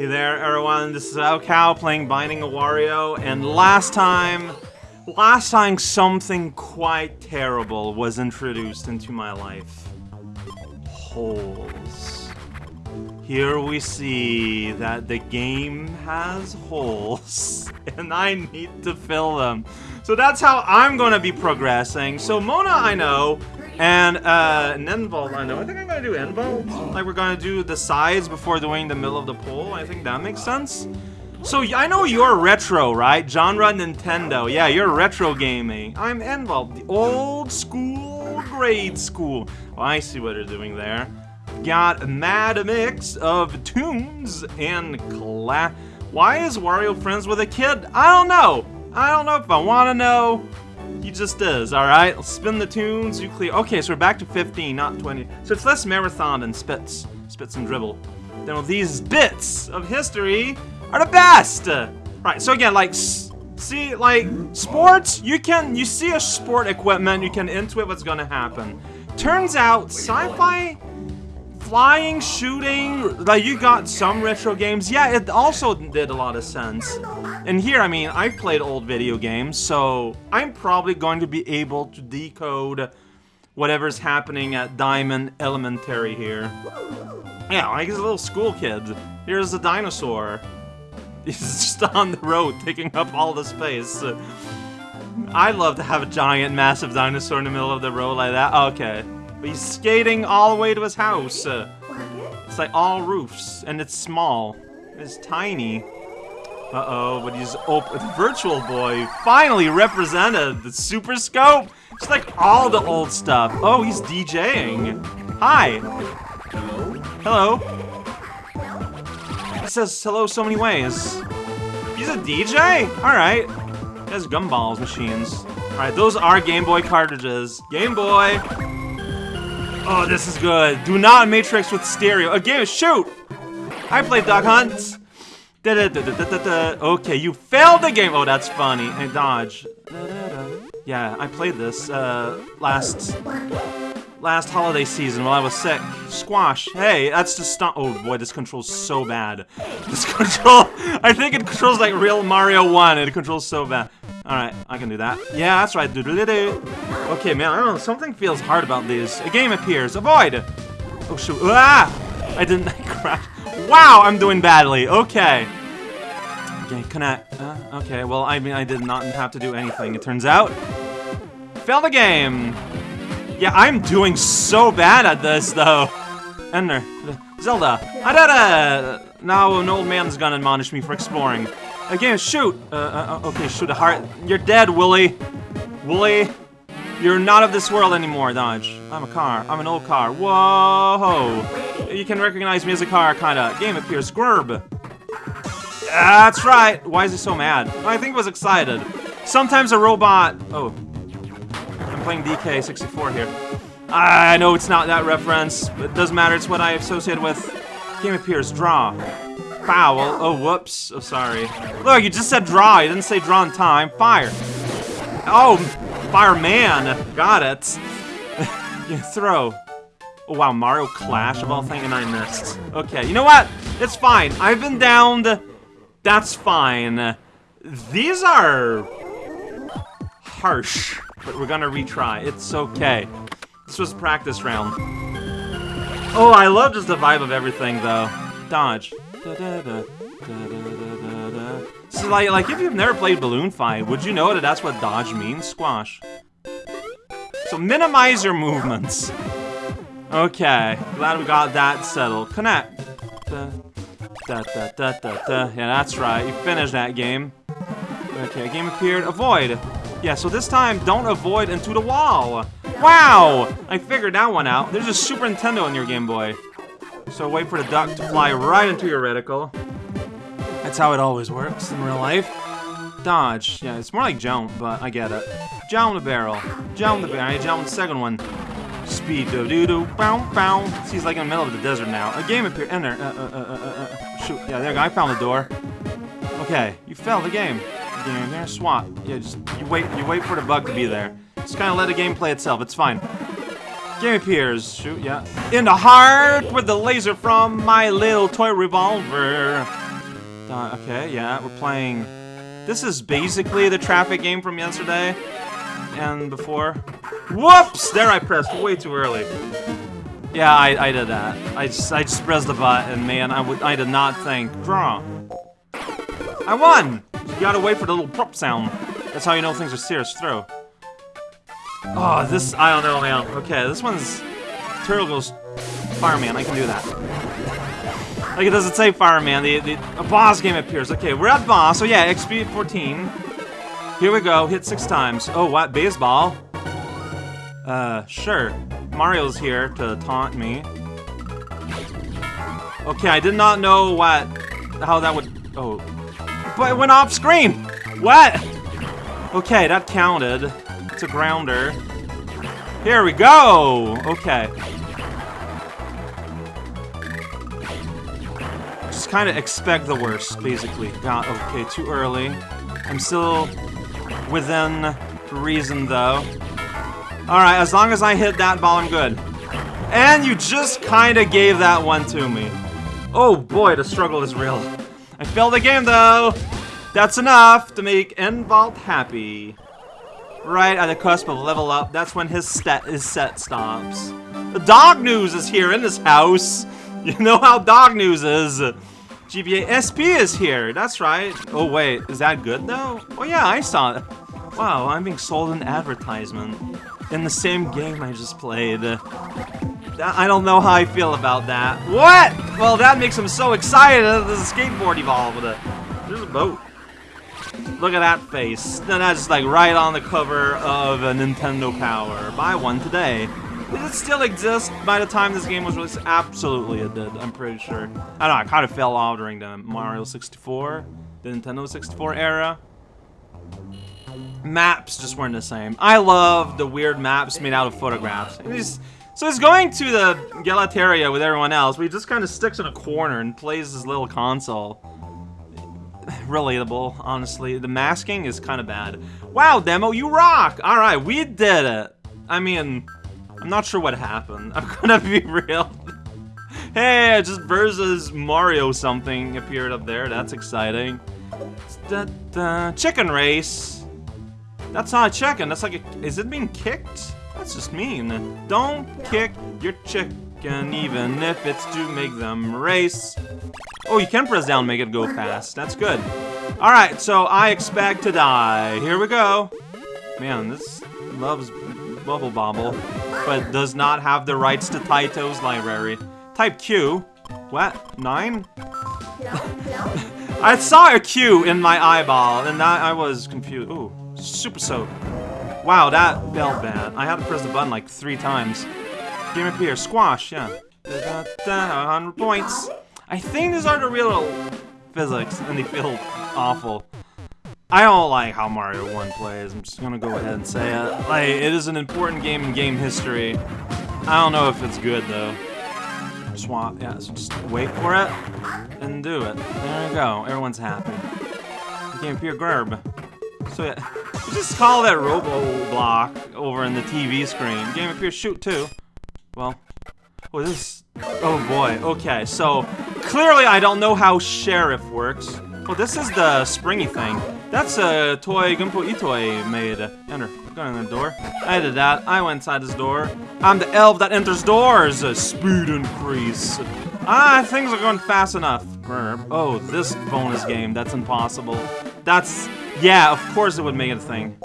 Hey there, everyone. This is raocow playing Binding of Wario, and last time, last time something quite terrible was introduced into my life. Holes. Here we see that the game has holes, and I need to fill them. So that's how I'm to be progressing. So Mona, I know, and uh, 9-Volt, I know. I think I'm gonna do 9-Volt. Like we're gonna do the sides before doing the middle of the pole. I think that makes sense. So I know you're retro, right? Genre Nintendo. Yeah, you're retro gaming. I'm 9-Volt, the old school, grade school. Oh, I see what they're doing there. Got a mad mix of tunes and class. Why is Wario friends with a kid? I don't know. I don't know if I want to know. He just is, alright? Let's spin the tunes, you clear. Okay, so we're back to 15, not 20. So it's less marathon than spits. Spits and dribble. Then these bits of history are the best! Right, so again, like, see, like, sports, you can, you see a sport equipment, you can intuit what's gonna happen. Turns out, sci-fi flying, shooting, like you got some retro games. Yeah, it also did a lot of sense. And here, I mean, I've played old video games, so I'm probably going to be able to decode whatever's happening at Diamond Elementary here. Yeah, like a little school kid. Here's a dinosaur. He's just on the road, taking up all the space. I'd love to have a giant, massive dinosaur in the middle of the road like that. Okay. But he's skating all the way to his house. It's like all roofs, and it's small. It's tiny. Uh-oh, but he's open. Virtual Boy finally represented the Super Scope. It's like all the old stuff. Oh, he's DJing. Hi. Hello. He says hello so many ways. He's a DJ? Alright. He has gumballs machines. Alright, those are Game Boy cartridges. Game Boy. Oh, this is good. Do not matrix with stereo. Again, shoot! I played Duck Hunt. Da -da -da okay, you failed the game. Oh, that's funny. Hey, dodge. Yeah, I played this uh, last last holiday season while I was sick. Squash. Hey, that's just stop. Oh boy, this controls so bad. This control. I think it controls like real Mario 1. It controls so bad. Alright, I can do that. Yeah, that's right. Okay, man, I don't know. Something feels hard about these. A game appears. Avoid! Oh, shoot. Ah! I didn't crash. Wow, I'm doing badly. Okay. Okay, connect. Uh, okay, well, I mean, I did not have to do anything, it turns out. Fail the game. Yeah, I'm doing so bad at this, though. Ender. Zelda. I it! Now an old man's gonna admonish me for exploring. Again, shoot! Uh, uh, okay, shoot a heart. You're dead, Wooly. Wooly. You're not of this world anymore, Dodge. I'm a car. I'm an old car. Whoa! You can recognize me as a car, kinda. Game appears. Squirb. That's right. Why is he so mad? I think he was excited. Sometimes a robot... Oh. I'm playing DK64 here. I know it's not that reference, but it doesn't matter. It's what I associate with. Game appears. Draw foul. Oh, whoops. Oh, sorry. Look, you just said draw. You didn't say draw in time. Fire. Oh, fireman. Got it. yeah, throw. Oh, wow. Mario Clash of all things, and I missed. Okay, you know what? It's fine. I've been downed. That's fine. These are harsh, but we're gonna retry. It's okay. This was a practice round. Oh, I love just the vibe of everything, though. Dodge. Da, da, da, so like, like if you've never played Balloon Fight, would you know that that's what dodge means? Squash. So minimize your movements. Okay, glad we got that settled. Connect. Da, da, da. Yeah, that's right. You finished that game. Okay, game appeared. Avoid. Yeah, so this time, don't avoid into the wall. Wow! I figured that one out. There's a Super Nintendo in your Game Boy. So wait for the duck to fly right into your reticle. That's how it always works in real life. Dodge. Yeah, it's more like jump, but I get it. Jump the barrel. Jump the barrel. I jump the second one. Speed do do do bow bow. He's like in the middle of the desert now. A game appeared. Enter. Uh, uh, uh, uh, uh, shoot. Yeah, there. I found the door. Okay, you failed the game. Game there. Swap. Yeah, just you wait. You wait for the bug to be there. Just kind of let the game play itself. It's fine. Game appears. Shoot, yeah. In the heart with the laser from my little toy revolver. Uh, okay, yeah, we're playing... This is basically the traffic game from yesterday and before. Whoops! There I pressed way too early. Yeah, I, I did that. I just, I just pressed the button, man. I would I did not think. Draw. I won! You gotta wait for the little prop sound. That's how you know things are serious. Throw. Oh, this, I don't know, man. Okay, this one's... Turtle goes Fireman, I can do that. Like, it doesn't say Fireman, the, the, a boss game appears. Okay, we're at boss, so yeah, XP 14. Here we go, hit six times. Oh, what, baseball? Uh, sure. Mario's here to taunt me. Okay, I did not know what, how that would, oh. But it went off screen! What? Okay, that counted. It's a grounder. Here we go! Okay. Just kind of expect the worst, basically. God, okay, too early. I'm still within reason, though. Alright, as long as I hit that ball, I'm good. And you just kind of gave that one to me. Oh boy, the struggle is real. I failed the game, though! That's enough to make 9-Volt happy. Right at the cusp of level up, that's when his, set his set stops. The dog news is here in this house! You know how dog news is! GBA SP is here, that's right. Oh wait, is that good though? Oh yeah, I saw it. Wow, I'm being sold an advertisement in the same game I just played. I don't know how I feel about that. What? Well, that makes him so excited that a skateboard evolved. There's a boat. Look at that face. That's like right on the cover of a Nintendo Power. Buy one today. Did it still exist by the time this game was released? Absolutely it did, I'm pretty sure. I don't know, I kind of fell off during the Mario 64, the Nintendo 64 era. Maps just weren't the same. I love the weird maps made out of photographs. So he's going to the Galateria with everyone else, but he just kind of sticks in a corner and plays his little console. Relatable, honestly. The masking is kind of bad. Wow, demo, you rock! Alright, we did it! I mean, I'm not sure what happened. I'm gonna be real. hey, just versus Mario something appeared up there. That's exciting. Da -da. Chicken race. That's not a chicken. That's like a... Is it being kicked? That's just mean. Don't kick your chicken even if it's to make them race. Oh, you can press down make it go fast. That's good. Alright, so I expect to die. Here we go. Man, this loves Bubble Bobble, but does not have the rights to Taito's library. Type Q. What? Nine? I saw a Q in my eyeball, and that I was confused. Ooh, super soak. Wow, that felt bad. I had to press the button like three times. Game appear. Squash, yeah. Da, da, da, 100 points. I think these are the real physics, and they feel awful. I don't like how Mario 1 plays, I'm just gonna go ahead and say it. Like, it is an important game in game history. I don't know if it's good, though. Swap, yeah, so just wait for it, and do it. There you go, everyone's happy. Pure Gerb. So yeah, you just call that Robo Block over in the TV screen. Game Pure Shoot, too. Well, oh, this... Oh boy, okay, so clearly I don't know how Sheriff works. Well, this is the springy thing. That's a toy Gunpei Yokoi made. Enter. Go in the door. I did that. I went inside this door. I'm the elf that enters doors. Speed increase. Ah, things are going fast enough. Oh, this bonus game. That's impossible. That's... Yeah, of course it would make it a thing.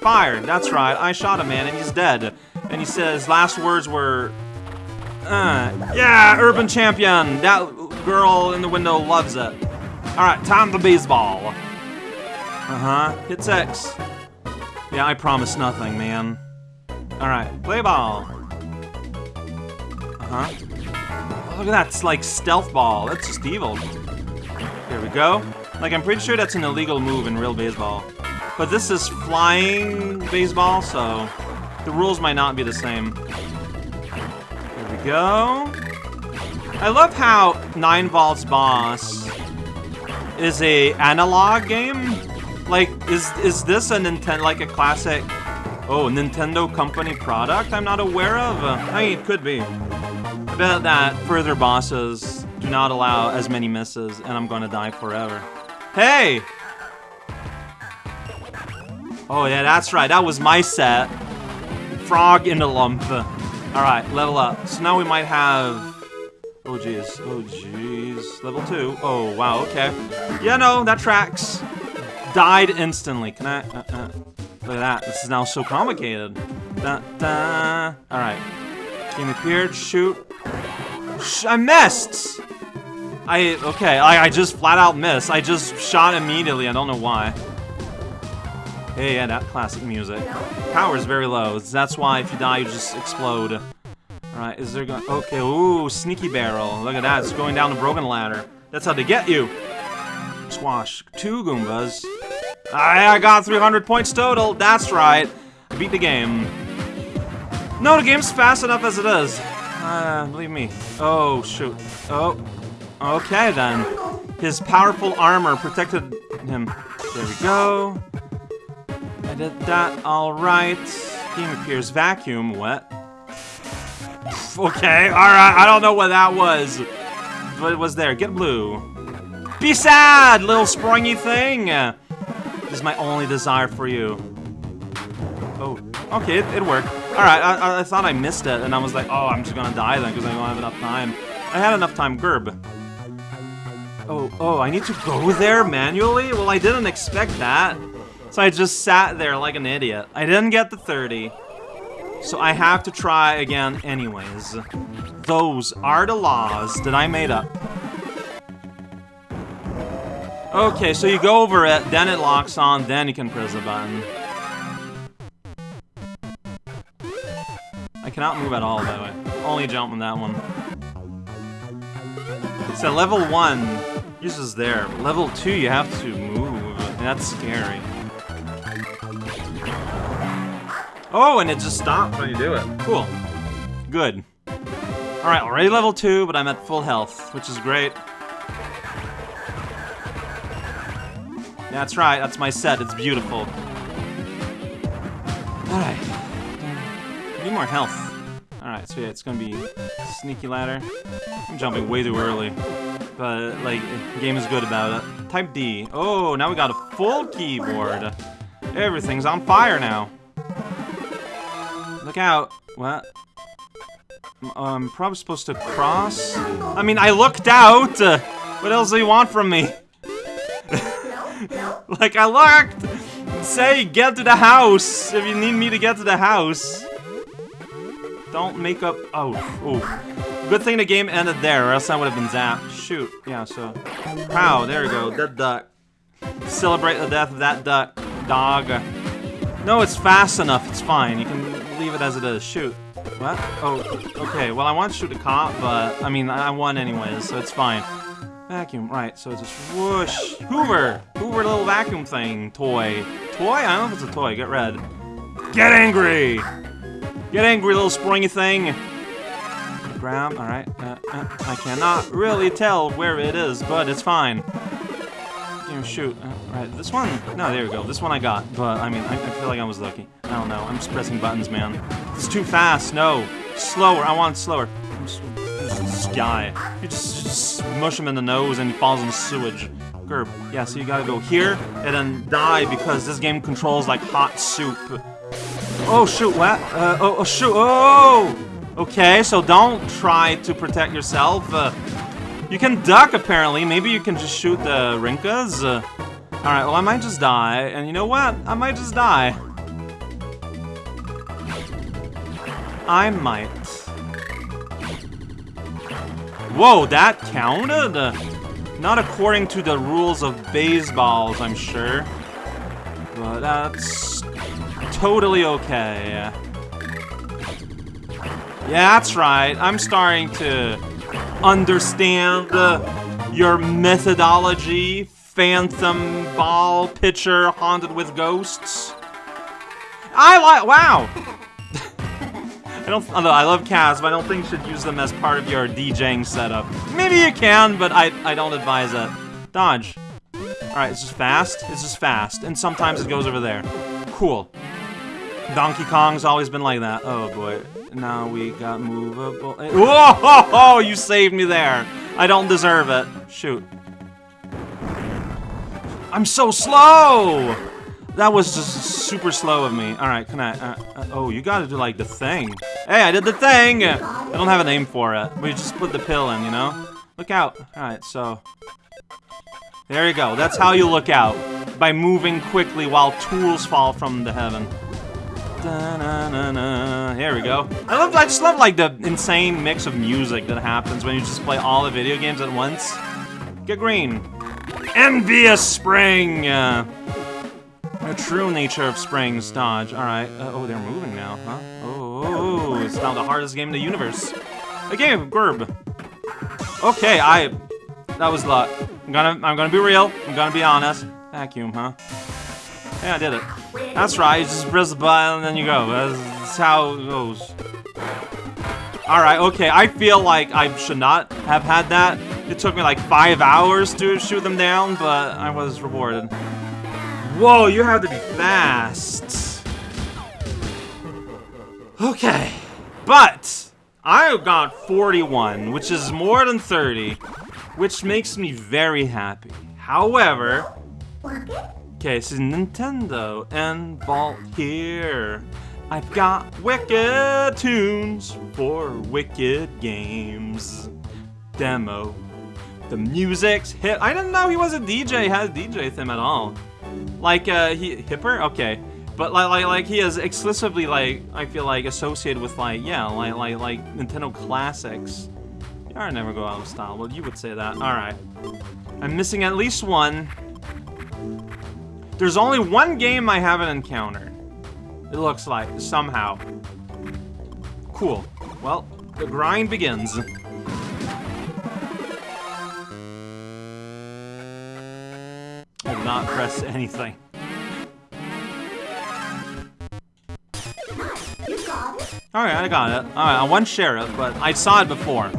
Fired. That's right. I shot a man and he's dead. And he says last words were... Uh, yeah, urban champion. That girl in the window loves it. Alright, time to baseball. Uh-huh. Hit X. Yeah, I promise nothing, man. Alright, play ball. Uh-huh. Oh, look at that, it's like stealth ball. That's just evil. Here we go. Like, I'm pretty sure that's an illegal move in real baseball. But this is flying baseball, so the rules might not be the same. Here we go. I love how 9 Volts Boss is a analog game? Like, is is this a Nintendo, like a classic Oh, Nintendo company product I'm not aware of? Uh, I mean, it could be. I bet that further bosses do not allow as many misses, and I'm gonna die forever. Hey! Oh yeah, that's right, that was my set. Frog in the lump. Alright, level up. So now we might have... Oh jeez, oh jeez. Level 2. Oh, wow, okay. Yeah, no, that tracks. Died instantly. Can I... Uh, uh. Look at that. This is now so complicated. Da, da. Alright. Game appeared. Shoot. Sh I missed! I... Okay, I, I just flat out missed. I just shot immediately. I don't know why. Hey, yeah, that classic music. Power is very low. That's why if you die, you just explode. Alright, is there going... Okay, ooh, sneaky barrel. Look at that. It's going down the broken ladder. That's how they get you. Squash. Two Goombas. I, I got 300 points total. That's right. Beat the game. No, the game's fast enough as it is. Uh, believe me. Oh, shoot. Oh. Okay, then. His powerful armor protected him. There we go. I did that alright. Game appears vacuum. What? Okay, alright. I don't know what that was. But it was there. Get blue. Be sad, little springy thing. This is my only desire for you. Oh, okay, it, it worked. Alright, I, I, thought I missed it, and I was like, oh, I'm just gonna die then, because I don't have enough time. I had enough time, Gerb. Oh, oh, I need to go there manually? Well, I didn't expect that. So I just sat there like an idiot. I didn't get the 30. So I have to try again anyways. Those are the laws that I made up. Okay, so you go over it, then it locks on, then you can press the button. I cannot move at all, by the way. Only jump on that one. So level 1 you're just there. Level 2, you have to move. That's scary. Oh, and it just stops when you do it. Cool. Good. Alright, already level 2, but I'm at full health, which is great. That's right, that's my set, it's beautiful. Alright. Need more health. Alright, so yeah, it's gonna be sneaky ladder. I'm jumping way too early. But, like, game is good about it. Type D. Oh, now we got a full keyboard. Everything's on fire now. Look out. What? I'm um, probably supposed to cross? I mean, I looked out! what else do you want from me? like, I locked! Say, get to the house if you need me to get to the house. Don't make up... Oh, oh. Good thing the game ended there, or else I would have been zapped. Shoot. Yeah, so... Wow, there we go. Dead duck. Celebrate the death of that duck. Dog. No, it's fast enough. It's fine. You can leave it as it is. Shoot. What? Oh, okay. Well, I want to shoot a cop, but, I mean, I won anyways, so it's fine. Vacuum, right, so it's just whoosh. Hoover! Hoover little vacuum thing. Toy. Toy? I don't know if it's a toy. Get red. Get angry! Get angry, little springy thing! Grab, alright. Uh, uh, I cannot really tell where it is, but it's fine. You shoot. Uh, right, this one? No, there we go. This one I got, but, I mean, I, I feel like I was lucky. I don't know. I'm just pressing buttons, man. It's too fast. No. Slower. I want slower this guy. You just, just him in the nose and he falls in the sewage. Gerb. Yeah, so you gotta go here and then die because this game controls like hot soup. Oh shoot, what? Uh, oh, oh shoot, oh! Okay, so don't try to protect yourself. Uh, you can duck apparently, maybe you can just shoot the Rinkas. Uh, Alright, well I might just die, and you know what? I might just die. I might. Whoa, that counted? Not according to the rules of baseballs, I'm sure. But that's totally okay. Yeah, that's right. I'm starting to understand uh, your methodology, phantom ball pitcher haunted with ghosts. I like- wow! I don't, although I love Kaz, but I don't think you should use them as part of your DJing setup. Maybe you can, but I, I don't advise it. Dodge. Alright, it's just fast. It's just fast. And sometimes it goes over there. Cool. Donkey Kong's always been like that. Oh boy. Now we got movable. Eh, whoa! Ho, ho, you saved me there. I don't deserve it. Shoot. I'm so slow! That was just super slow of me. Alright, can I... Uh, uh, oh, you gotta do, like, the thing. Hey, I did the thing! I don't have a name for it. We just put the pill in, you know? Look out. Alright, so... There you go. That's how you look out. By moving quickly while tools fall from the heaven. Da -na -na -na. Here we go. I love. I just love like the insane mix of music that happens when you just play all the video games at once. Get green. Envious spring. Uh, the true nature of springs. Dodge. All right. Uh, oh, they're moving now, huh? Oh, it's now the hardest game in the universe. A game of Gerb. Okay, I. That was luck. I'm gonna. I'm gonna be real. I'm gonna be honest. Vacuum, huh? Yeah, I did it. That's right, you just press the button and then you go. That's how it goes. Alright, okay, I feel like I should not have had that. It took me like five hours to shoot them down, but I was rewarded. Whoa, you have to be fast. Okay, but I've got 41, which is more than 30, which makes me very happy. However, Okay, this is Nintendo and Vault here. I've got wicked tunes for wicked games. Demo. The music's hit. I didn't know he was a DJ, had a DJ theme at all. Like, uh, he, hipper? Okay. But like, like, like he is exclusively like, I feel like associated with like, yeah, like, like, like Nintendo classics. I never go out of style. Well, you would say that. All right. I'm missing at least one. There's only one game I haven't encountered. It looks like, somehow. Cool. Well, the grind begins. Did not press anything. Alright, I got it. Alright, I want sheriff, but I saw it before.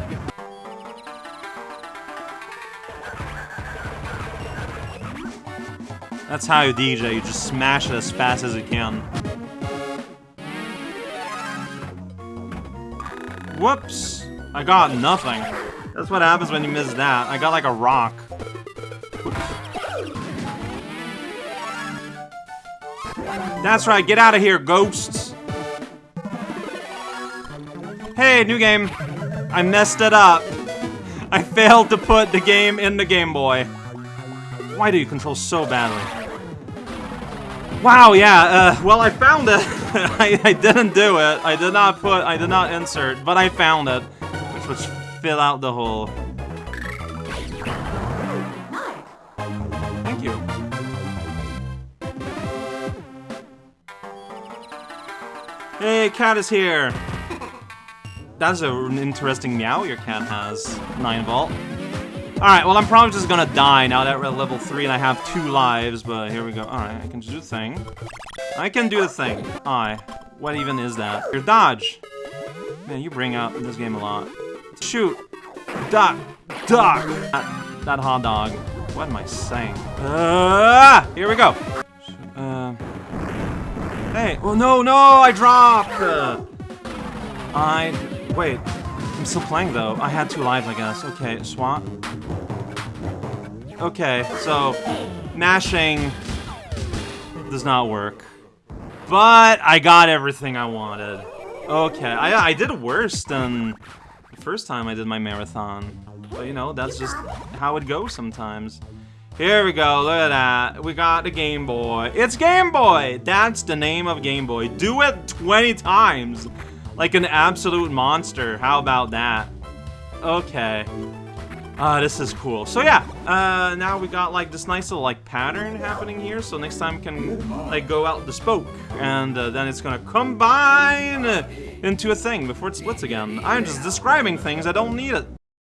That's how you DJ, you just smash it as fast as you can. Whoops! I got nothing. That's what happens when you miss that. I got like a rock. That's right, get out of here, ghosts! Hey, new game! I messed it up. I failed to put the game in the Game Boy. Why do you control so badly? Wow, yeah, uh, well, I found it. I, I, didn't do it. I did not put, I did not insert, but I found it. Which was fill out the hole. Hey, cat is here. That's an interesting meow your cat has, 9 Volt. Alright, well I'm probably just gonna die now that we're at level 3 and I have 2 lives, but here we go. Alright, I can do the thing. I can do the thing. Aye. What even is that? Your dodge! Man, you bring out this game a lot. Shoot! Duck! Duck! That, that hot dog. What am I saying? Uh, here we go! Hey! Oh no, no! I dropped! Uh, I... Wait. I'm still playing though. I had two lives, I guess. Okay, swap. Okay, so mashing does not work. But I got everything I wanted. Okay, I, I did worse than the first time I did my marathon. But you know, that's just how it goes sometimes. Here we go, look at that. We got the Game Boy. It's Game Boy! That's the name of Game Boy. Do it 20 times! Like an absolute monster. How about that? Okay. Uh, this is cool. So yeah, uh, now we got like this nice little like pattern happening here. So next time can like go out the spoke and uh, then it's gonna combine into a thing before it splits again. I'm just describing things, I don't need it.